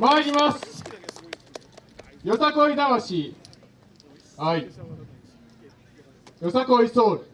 参ります。よさこい魂。はい。よさこいソウル。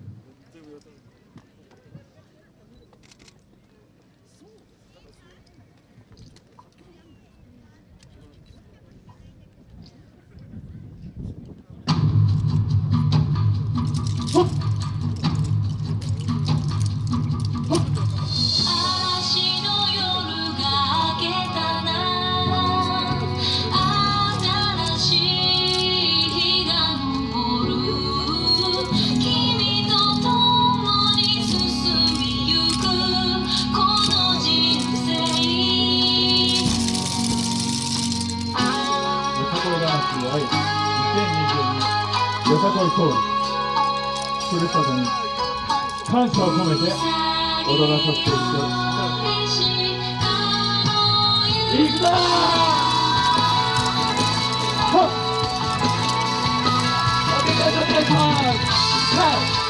よさこい通りふるさとに感謝を込めて踊らさせていただきますくぞはっお願いします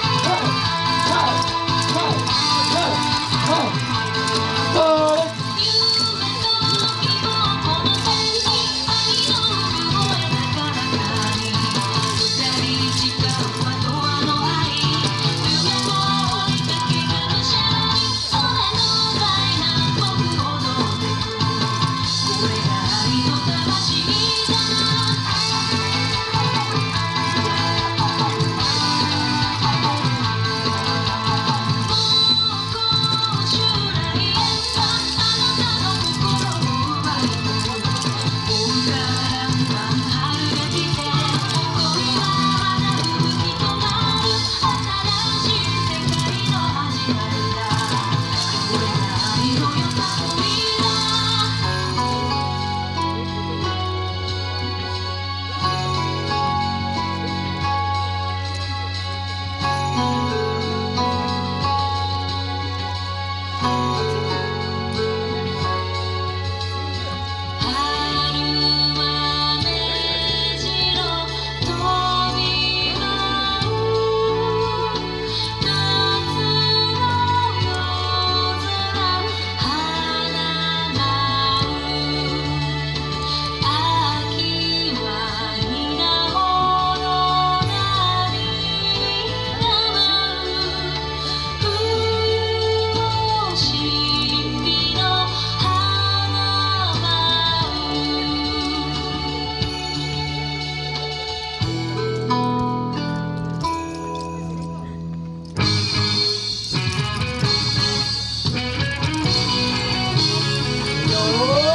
Alô!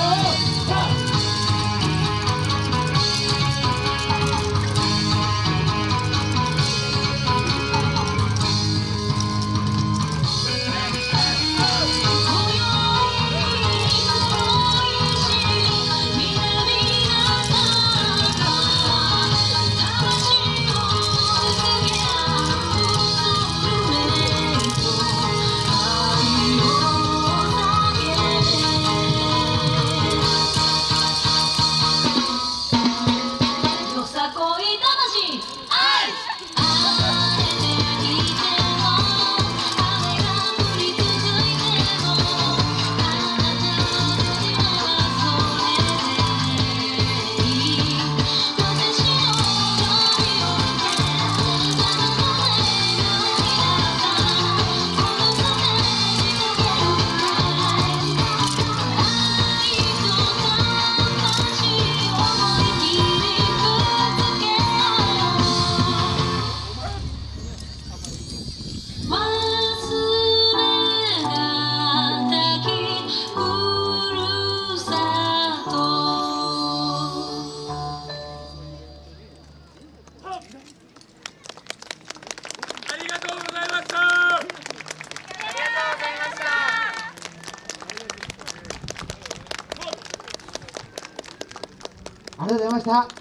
りがとうございました。